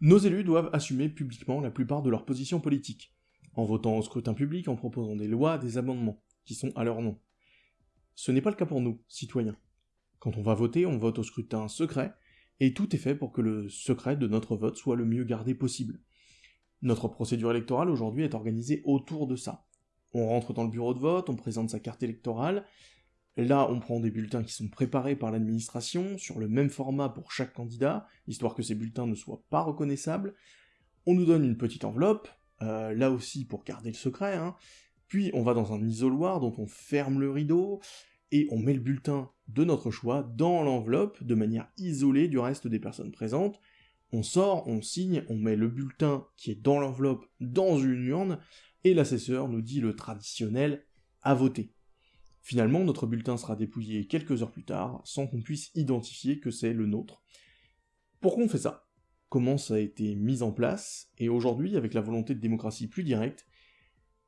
Nos élus doivent assumer publiquement la plupart de leurs positions politiques, en votant au scrutin public, en proposant des lois, des amendements, qui sont à leur nom. Ce n'est pas le cas pour nous, citoyens. Quand on va voter, on vote au scrutin secret, et tout est fait pour que le secret de notre vote soit le mieux gardé possible. Notre procédure électorale aujourd'hui est organisée autour de ça. On rentre dans le bureau de vote, on présente sa carte électorale, là on prend des bulletins qui sont préparés par l'administration, sur le même format pour chaque candidat, histoire que ces bulletins ne soient pas reconnaissables, on nous donne une petite enveloppe, euh, là aussi pour garder le secret, hein, puis on va dans un isoloir dont on ferme le rideau, et on met le bulletin de notre choix dans l'enveloppe de manière isolée du reste des personnes présentes. On sort, on signe, on met le bulletin qui est dans l'enveloppe dans une urne, et l'assesseur nous dit le traditionnel à voter. Finalement, notre bulletin sera dépouillé quelques heures plus tard, sans qu'on puisse identifier que c'est le nôtre. Pourquoi on fait ça? Comment ça a été mis en place? Et aujourd'hui, avec la volonté de démocratie plus directe,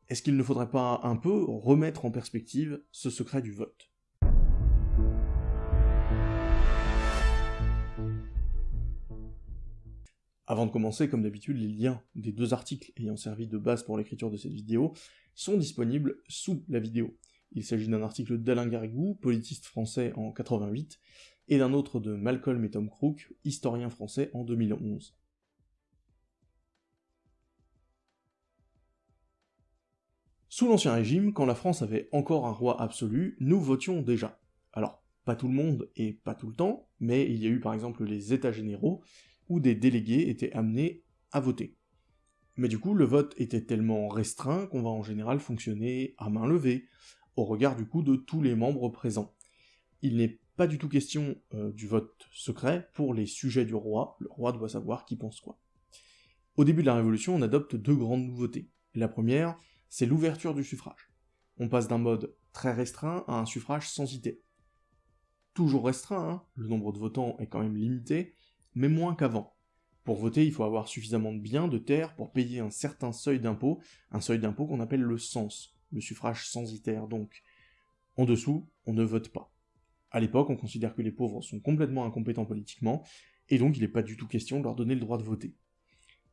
est-ce qu'il ne faudrait pas un peu remettre en perspective ce secret du vote? Avant de commencer, comme d'habitude, les liens des deux articles ayant servi de base pour l'écriture de cette vidéo sont disponibles sous la vidéo. Il s'agit d'un article d'Alain Garrigou, politiste français en 88, et d'un autre de Malcolm et Tom Crook, historien français en 2011. Sous l'Ancien Régime, quand la France avait encore un roi absolu, nous votions déjà. Alors, pas tout le monde et pas tout le temps, mais il y a eu par exemple les États généraux, où des délégués étaient amenés à voter. Mais du coup, le vote était tellement restreint qu'on va en général fonctionner à main levée, au regard du coup de tous les membres présents. Il n'est pas du tout question euh, du vote secret pour les sujets du roi, le roi doit savoir qui pense quoi. Au début de la Révolution, on adopte deux grandes nouveautés. La première, c'est l'ouverture du suffrage. On passe d'un mode très restreint à un suffrage sans idée. Toujours restreint, hein, le nombre de votants est quand même limité, mais moins qu'avant. Pour voter, il faut avoir suffisamment de biens, de terres, pour payer un certain seuil d'impôt, un seuil d'impôt qu'on appelle le sens, le suffrage censitaire donc. En dessous, on ne vote pas. À l'époque, on considère que les pauvres sont complètement incompétents politiquement, et donc il n'est pas du tout question de leur donner le droit de voter.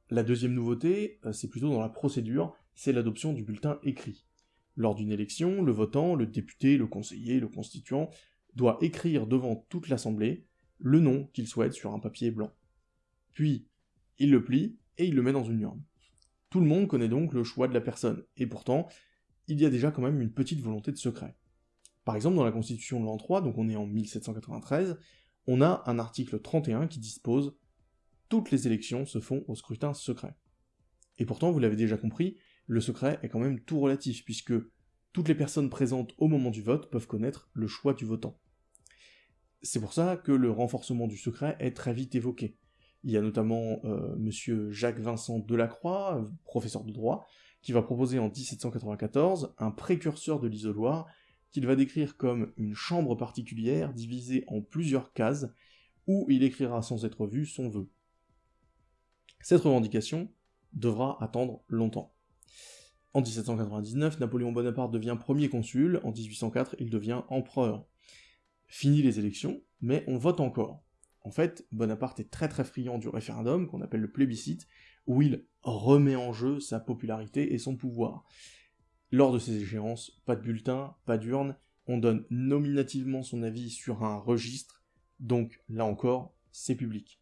La deuxième nouveauté, euh, c'est plutôt dans la procédure, c'est l'adoption du bulletin écrit. Lors d'une élection, le votant, le député, le conseiller, le constituant, doit écrire devant toute l'Assemblée le nom qu'il souhaite sur un papier blanc. Puis, il le plie et il le met dans une urne. Tout le monde connaît donc le choix de la personne, et pourtant, il y a déjà quand même une petite volonté de secret. Par exemple, dans la Constitution de l'an 3, donc on est en 1793, on a un article 31 qui dispose « Toutes les élections se font au scrutin secret ». Et pourtant, vous l'avez déjà compris, le secret est quand même tout relatif, puisque toutes les personnes présentes au moment du vote peuvent connaître le choix du votant. C'est pour ça que le renforcement du secret est très vite évoqué. Il y a notamment euh, M. Jacques-Vincent Delacroix, professeur de droit, qui va proposer en 1794 un précurseur de l'isoloir qu'il va décrire comme une chambre particulière divisée en plusieurs cases, où il écrira sans être vu son vœu. Cette revendication devra attendre longtemps. En 1799, Napoléon Bonaparte devient premier consul, en 1804, il devient empereur. Fini les élections, mais on vote encore. En fait, Bonaparte est très très friand du référendum, qu'on appelle le plébiscite, où il remet en jeu sa popularité et son pouvoir. Lors de ces échéances, pas de bulletin, pas d'urne, on donne nominativement son avis sur un registre, donc là encore, c'est public.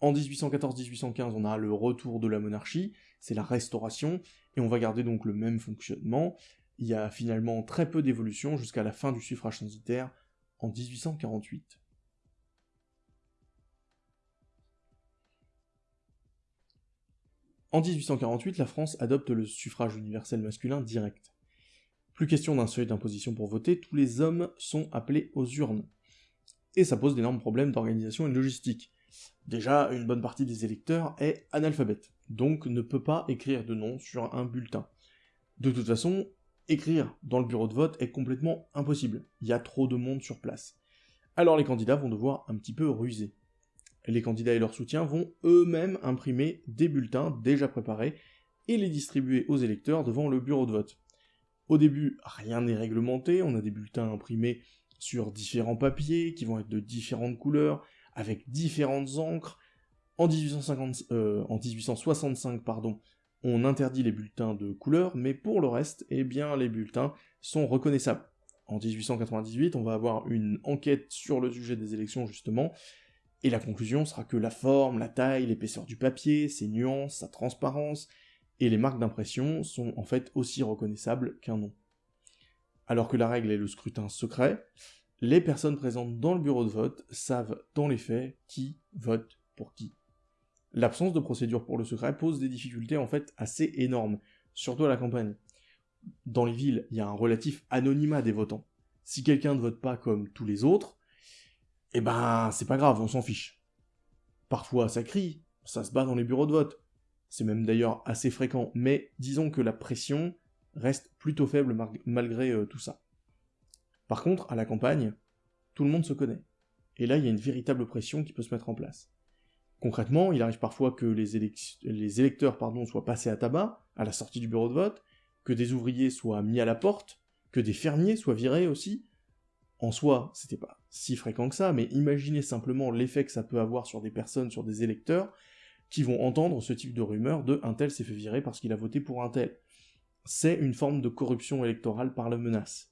En 1814-1815, on a le retour de la monarchie, c'est la restauration, et on va garder donc le même fonctionnement. Il y a finalement très peu d'évolution jusqu'à la fin du suffrage censitaire en 1848. En 1848, la France adopte le suffrage universel masculin direct. Plus question d'un seuil d'imposition pour voter, tous les hommes sont appelés aux urnes. Et ça pose d'énormes problèmes d'organisation et de logistique. Déjà, une bonne partie des électeurs est analphabète, donc ne peut pas écrire de nom sur un bulletin. De toute façon, écrire dans le bureau de vote est complètement impossible, il y a trop de monde sur place. Alors les candidats vont devoir un petit peu ruser. Les candidats et leurs soutiens vont eux-mêmes imprimer des bulletins déjà préparés et les distribuer aux électeurs devant le bureau de vote. Au début, rien n'est réglementé, on a des bulletins imprimés sur différents papiers qui vont être de différentes couleurs, avec différentes encres, En, 1850, en 1865, pardon, on interdit les bulletins de couleur, mais pour le reste, eh bien, les bulletins sont reconnaissables. En 1898, on va avoir une enquête sur le sujet des élections, justement, et la conclusion sera que la forme, la taille, l'épaisseur du papier, ses nuances, sa transparence, et les marques d'impression sont en fait aussi reconnaissables qu'un nom. Alors que la règle est le scrutin secret, les personnes présentes dans le bureau de vote savent dans les faits qui vote pour qui. L'absence de procédure pour le secret pose des difficultés en fait assez énormes, surtout à la campagne. Dans les villes, il y a un relatif anonymat des votants. Si quelqu'un ne vote pas comme tous les autres, eh ben c'est pas grave, on s'en fiche. Parfois ça crie, ça se bat dans les bureaux de vote. C'est même d'ailleurs assez fréquent, mais disons que la pression reste plutôt faible malgré euh, tout ça. Par contre, à la campagne, tout le monde se connaît. Et là, il y a une véritable pression qui peut se mettre en place. Concrètement, il arrive parfois que les, électeurs pardon, soient passés à tabac à la sortie du bureau de vote, que des ouvriers soient mis à la porte, que des fermiers soient virés aussi. En soi, c'était pas si fréquent que ça, mais imaginez simplement l'effet que ça peut avoir sur des personnes, sur des électeurs, qui vont entendre ce type de rumeur de un tel s'est fait virer parce qu'il a voté pour un tel. C'est une forme de corruption électorale par la menace.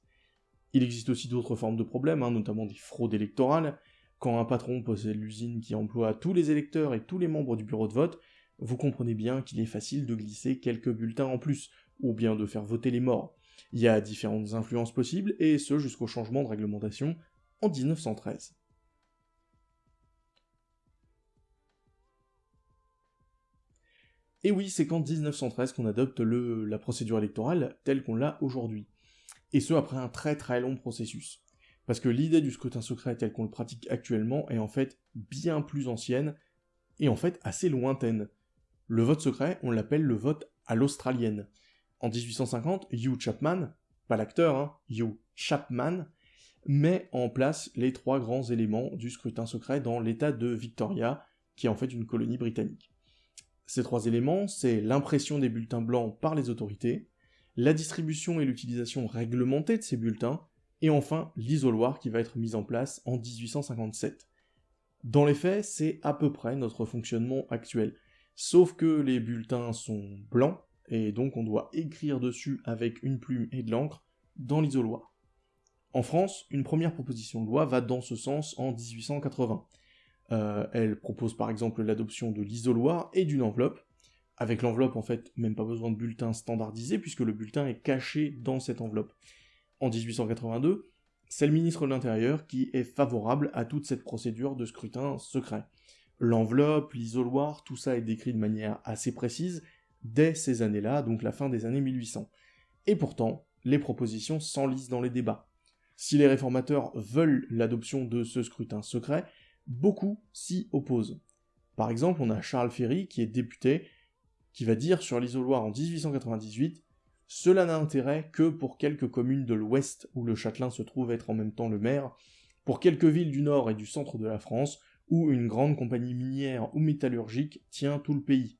Il existe aussi d'autres formes de problèmes, hein, notamment des fraudes électorales. Quand un patron possède l'usine qui emploie tous les électeurs et tous les membres du bureau de vote, vous comprenez bien qu'il est facile de glisser quelques bulletins en plus, ou bien de faire voter les morts. Il y a différentes influences possibles, et ce jusqu'au changement de réglementation en 1913. Et oui, c'est qu'en 1913 qu'on adopte la procédure électorale telle qu'on l'a aujourd'hui. Et ce, après un très très long processus. Parce que l'idée du scrutin secret tel qu'on le pratique actuellement est en fait bien plus ancienne, et en fait assez lointaine. Le vote secret, on l'appelle le vote à l'australienne. En 1850, Hugh Chapman, pas l'acteur, hein, Hugh Chapman, met en place les trois grands éléments du scrutin secret dans l'état de Victoria, qui est en fait une colonie britannique. Ces trois éléments, c'est l'impression des bulletins blancs par les autorités, la distribution et l'utilisation réglementée de ces bulletins, et enfin l'isoloir qui va être mis en place en 1857. Dans les faits, c'est à peu près notre fonctionnement actuel, sauf que les bulletins sont blancs, et donc on doit écrire dessus avec une plume et de l'encre dans l'isoloir. En France, une première proposition de loi va dans ce sens en 1880. Euh, elle propose par exemple l'adoption de l'isoloir et d'une enveloppe. Avec l'enveloppe, en fait, même pas besoin de bulletin standardisé, puisque le bulletin est caché dans cette enveloppe. En 1882, c'est le ministre de l'Intérieur qui est favorable à toute cette procédure de scrutin secret. L'enveloppe, l'isoloir, tout ça est décrit de manière assez précise dès ces années-là, donc la fin des années 1800. Et pourtant, les propositions s'enlisent dans les débats. Si les réformateurs veulent l'adoption de ce scrutin secret, beaucoup s'y opposent. Par exemple, on a Charles Ferry, qui est député, qui va dire sur l'isoloir en 1898 Cela n'a intérêt que pour quelques communes de l'Ouest où le châtelain se trouve être en même temps le maire, pour quelques villes du Nord et du centre de la France où une grande compagnie minière ou métallurgique tient tout le pays.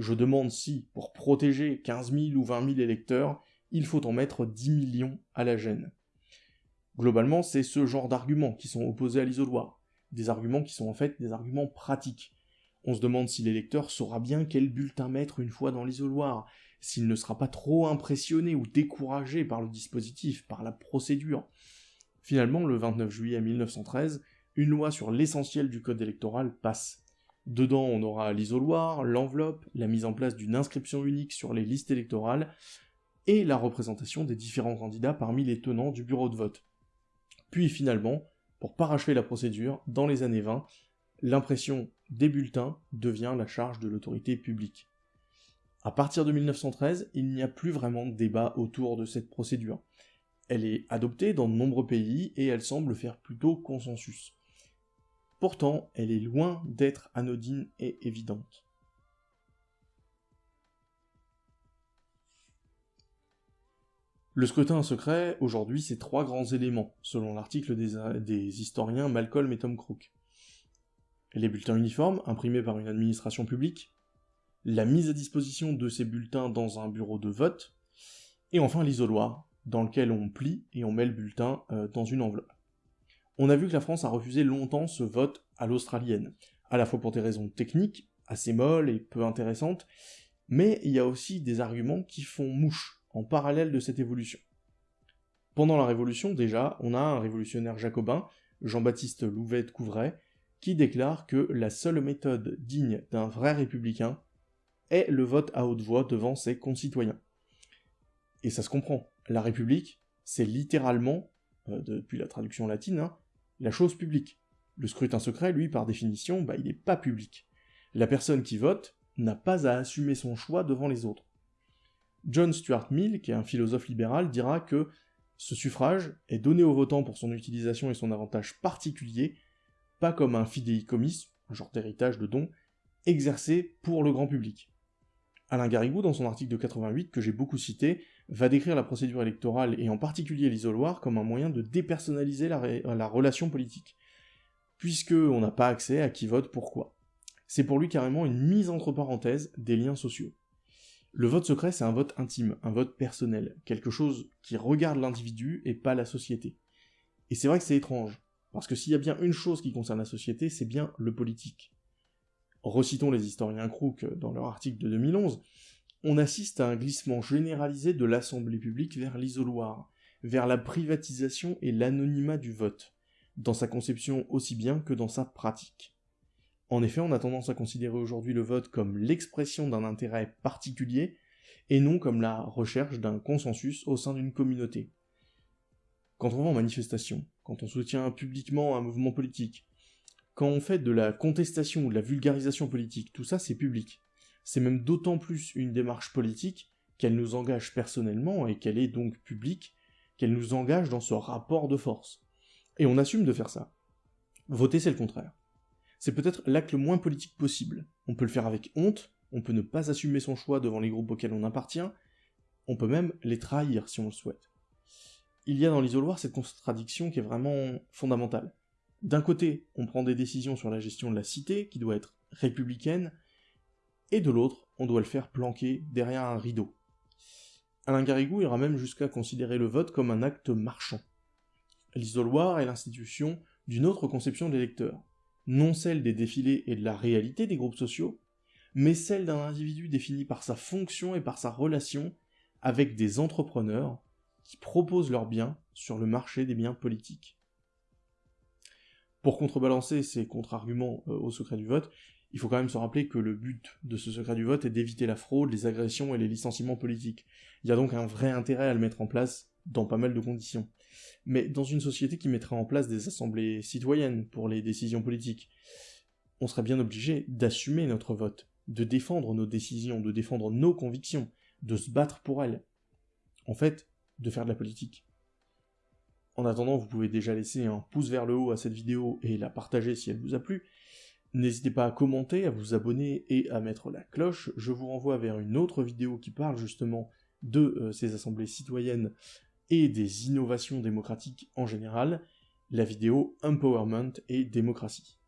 Je demande si, pour protéger 15 000 ou 20 000 électeurs, il faut en mettre 10 millions à la gêne. Globalement, c'est ce genre d'arguments qui sont opposés à l'isoloir des arguments qui sont en fait des arguments pratiques. On se demande si l'électeur saura bien quel bulletin mettre une fois dans l'isoloir, s'il ne sera pas trop impressionné ou découragé par le dispositif, par la procédure. Finalement, le 29 juillet 1913, une loi sur l'essentiel du code électoral passe. Dedans, on aura l'isoloir, l'enveloppe, la mise en place d'une inscription unique sur les listes électorales, et la représentation des différents candidats parmi les tenants du bureau de vote. Puis finalement, pour parachever la procédure, dans les années 20, l'impression des bulletins devient la charge de l'autorité publique. À partir de 1913, il n'y a plus vraiment de débat autour de cette procédure. Elle est adoptée dans de nombreux pays et elle semble faire plutôt consensus. Pourtant, elle est loin d'être anodine et évidente. Le scrutin secret, aujourd'hui, c'est trois grands éléments, selon l'article des, historiens Malcolm et Tom Crook. Les bulletins uniformes, imprimés par une administration publique, la mise à disposition de ces bulletins dans un bureau de vote, et enfin l'isoloir, dans lequel on plie et on met le bulletin euh, dans une enveloppe. On a vu que la France a refusé longtemps ce vote à l'australienne, à la fois pour des raisons techniques, assez molles et peu intéressantes, mais il y a aussi des arguments qui font mouche en parallèle de cette évolution. Pendant la Révolution, déjà, on a un révolutionnaire jacobin, Jean-Baptiste Louvet de Couvray, qui déclare que la seule méthode digne d'un vrai républicain est le vote à haute voix devant ses concitoyens. Et ça se comprend. La République, c'est littéralement, euh, depuis la traduction latine, hein, la chose publique. Le scrutin secret, lui, par définition, bah, il n'est pas public. La personne qui vote n'a pas à assumer son choix devant les autres. John Stuart Mill, qui est un philosophe libéral, dira que ce suffrage est donné aux votants pour son utilisation et son avantage particulier, pas comme un fidéicommis, un genre d'héritage de don, exercé pour le grand public. Alain Garrigou, dans son article de 88, que j'ai beaucoup cité, va décrire la procédure électorale et en particulier l'isoloir comme un moyen de dépersonnaliser la, relation politique, puisque on n'a pas accès à qui vote pourquoi. C'est pour lui carrément une mise entre parenthèses des liens sociaux. Le vote secret, c'est un vote intime, un vote personnel, quelque chose qui regarde l'individu et pas la société. Et c'est vrai que c'est étrange, parce que s'il y a bien une chose qui concerne la société, c'est bien le politique. Recitons les historiens Crook dans leur article de 2011, on assiste à un glissement généralisé de l'Assemblée publique vers l'isoloir, vers la privatisation et l'anonymat du vote, dans sa conception aussi bien que dans sa pratique. En effet, on a tendance à considérer aujourd'hui le vote comme l'expression d'un intérêt particulier, et non comme la recherche d'un consensus au sein d'une communauté. Quand on va en manifestation, quand on soutient publiquement un mouvement politique, quand on fait de la contestation ou de la vulgarisation politique, tout ça c'est public c'est même d'autant plus une démarche politique qu'elle nous engage personnellement et qu'elle est donc publique, qu'elle nous engage dans ce rapport de force. Et on assume de faire ça. Voter, c'est le contraire. C'est peut-être l'acte le moins politique possible. On peut le faire avec honte, on peut ne pas assumer son choix devant les groupes auxquels on appartient, on peut même les trahir si on le souhaite. Il y a dans l'isoloir cette contradiction qui est vraiment fondamentale. D'un côté, on prend des décisions sur la gestion de la cité, qui doit être républicaine, et de l'autre, on doit le faire planquer derrière un rideau. Alain Garrigou ira même jusqu'à considérer le vote comme un acte marchand. L'isoloir est l'institution d'une autre conception de l'électeur, non celle des défilés et de la réalité des groupes sociaux, mais celle d'un individu défini par sa fonction et par sa relation avec des entrepreneurs qui proposent leurs biens sur le marché des biens politiques. Pour contrebalancer ces contre-arguments euh, au secret du vote, il faut quand même se rappeler que le but de ce secret du vote est d'éviter la fraude, les agressions et les licenciements politiques. Il y a donc un vrai intérêt à le mettre en place dans pas mal de conditions. Mais dans une société qui mettrait en place des assemblées citoyennes pour les décisions politiques, on serait bien obligé d'assumer notre vote, de défendre nos décisions, de défendre nos convictions, de se battre pour elles. En fait, de faire de la politique. En attendant, vous pouvez déjà laisser un pouce vers le haut à cette vidéo et la partager si elle vous a plu, N'hésitez pas à commenter, à vous abonner et à mettre la cloche. Je vous renvoie vers une autre vidéo qui parle justement de euh, ces assemblées citoyennes et des innovations démocratiques en général, la vidéo Empowerment et démocratie.